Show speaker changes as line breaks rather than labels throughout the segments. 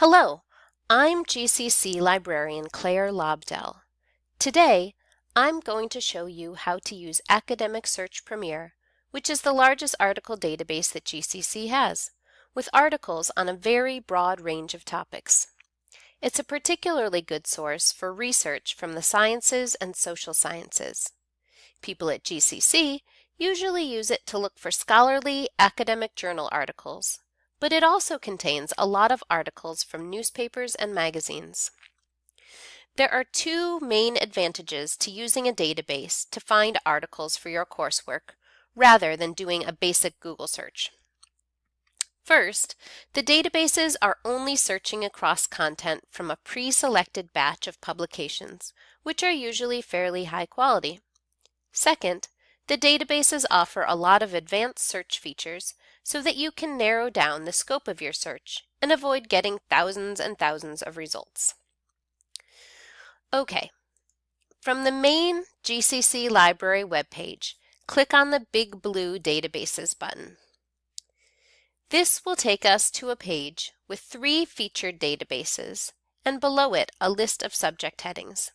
Hello, I'm GCC librarian Claire Lobdell. Today, I'm going to show you how to use Academic Search Premier, which is the largest article database that GCC has, with articles on a very broad range of topics. It's a particularly good source for research from the sciences and social sciences. People at GCC usually use it to look for scholarly academic journal articles, but it also contains a lot of articles from newspapers and magazines. There are two main advantages to using a database to find articles for your coursework rather than doing a basic Google search. First, the databases are only searching across content from a pre-selected batch of publications, which are usually fairly high quality. Second, the databases offer a lot of advanced search features so that you can narrow down the scope of your search and avoid getting thousands and thousands of results. Okay, from the main GCC library webpage, click on the big blue Databases button. This will take us to a page with three featured databases and below it a list of subject headings.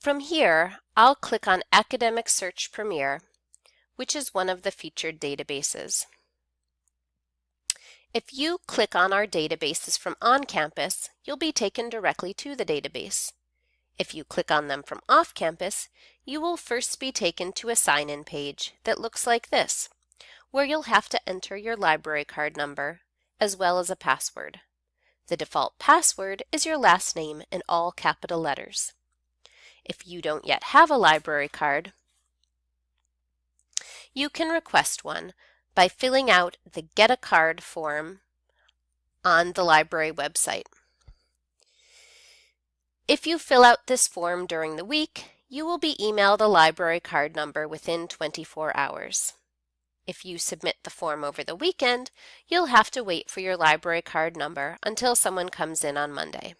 From here, I'll click on Academic Search Premier, which is one of the featured databases. If you click on our databases from on campus, you'll be taken directly to the database. If you click on them from off campus, you will first be taken to a sign-in page that looks like this, where you'll have to enter your library card number, as well as a password. The default password is your last name in all capital letters. If you don't yet have a library card, you can request one by filling out the Get a Card form on the library website. If you fill out this form during the week, you will be emailed a library card number within 24 hours. If you submit the form over the weekend, you'll have to wait for your library card number until someone comes in on Monday.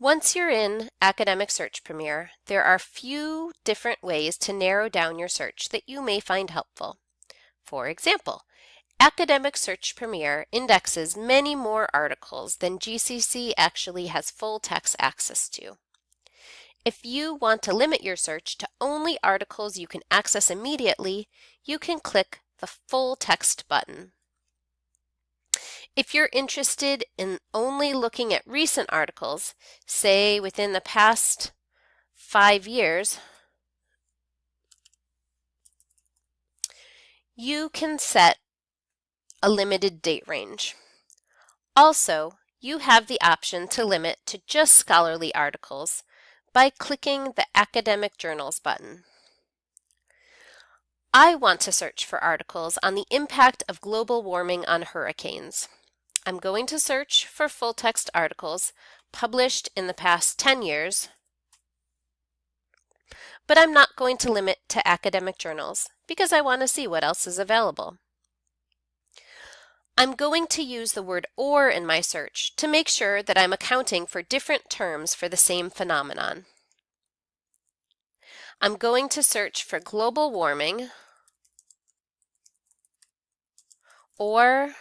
Once you're in Academic Search Premier, there are few different ways to narrow down your search that you may find helpful. For example, Academic Search Premier indexes many more articles than GCC actually has full text access to. If you want to limit your search to only articles you can access immediately, you can click the Full Text button. If you're interested in only looking at recent articles, say within the past five years, you can set a limited date range. Also, you have the option to limit to just scholarly articles by clicking the Academic Journals button. I want to search for articles on the impact of global warming on hurricanes. I'm going to search for full text articles published in the past 10 years, but I'm not going to limit to academic journals because I want to see what else is available. I'm going to use the word or in my search to make sure that I'm accounting for different terms for the same phenomenon. I'm going to search for global warming or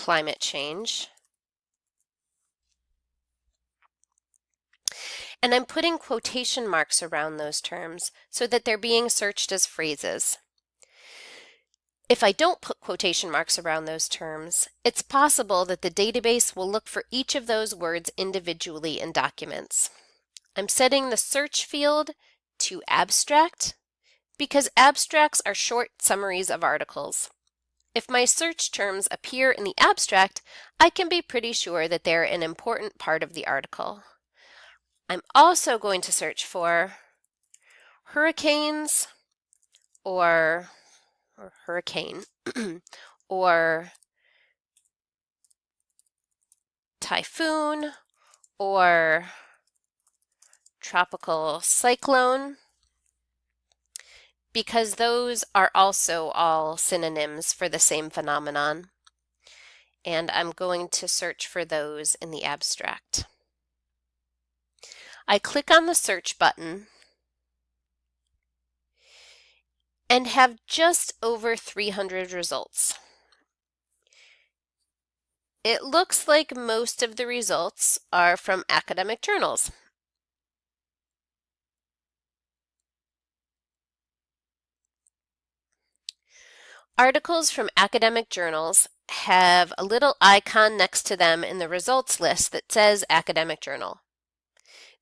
climate change. And I'm putting quotation marks around those terms so that they're being searched as phrases. If I don't put quotation marks around those terms, it's possible that the database will look for each of those words individually in documents. I'm setting the search field to abstract because abstracts are short summaries of articles. If my search terms appear in the abstract, I can be pretty sure that they're an important part of the article. I'm also going to search for hurricanes or, or hurricane or typhoon or tropical cyclone because those are also all synonyms for the same phenomenon. And I'm going to search for those in the abstract. I click on the search button and have just over 300 results. It looks like most of the results are from academic journals. Articles from academic journals have a little icon next to them in the results list that says academic journal.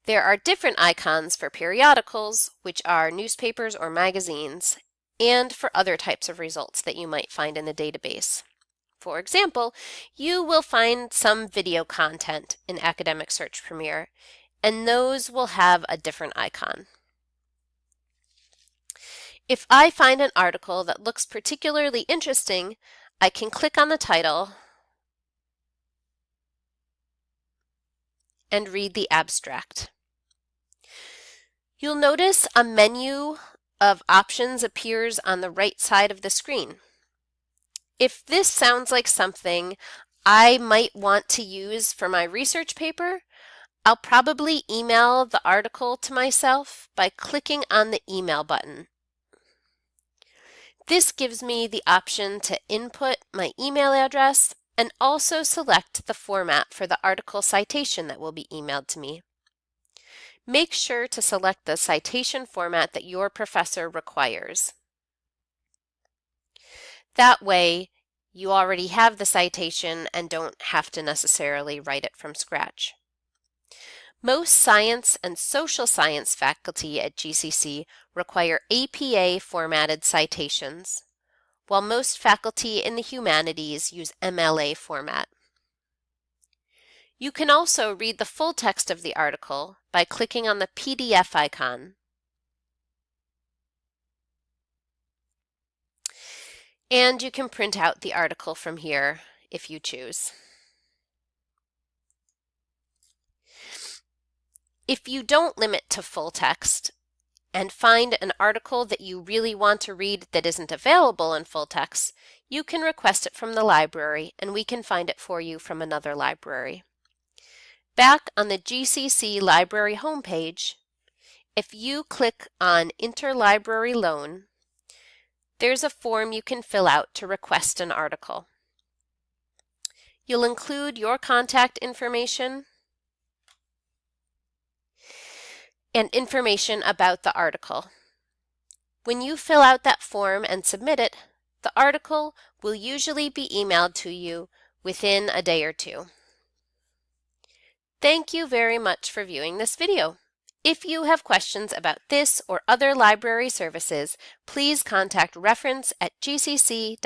There are different icons for periodicals, which are newspapers or magazines, and for other types of results that you might find in the database. For example, you will find some video content in Academic Search Premier, and those will have a different icon. If I find an article that looks particularly interesting, I can click on the title and read the abstract. You'll notice a menu of options appears on the right side of the screen. If this sounds like something I might want to use for my research paper, I'll probably email the article to myself by clicking on the email button this gives me the option to input my email address and also select the format for the article citation that will be emailed to me. Make sure to select the citation format that your professor requires. That way, you already have the citation and don't have to necessarily write it from scratch. Most science and social science faculty at GCC require APA formatted citations, while most faculty in the humanities use MLA format. You can also read the full text of the article by clicking on the PDF icon. And you can print out the article from here if you choose. If you don't limit to full text and find an article that you really want to read that isn't available in full text, you can request it from the library and we can find it for you from another library. Back on the GCC library homepage, if you click on Interlibrary Loan, there's a form you can fill out to request an article. You'll include your contact information, and information about the article. When you fill out that form and submit it, the article will usually be emailed to you within a day or two. Thank you very much for viewing this video. If you have questions about this or other library services, please contact reference at gcc.mass.edu.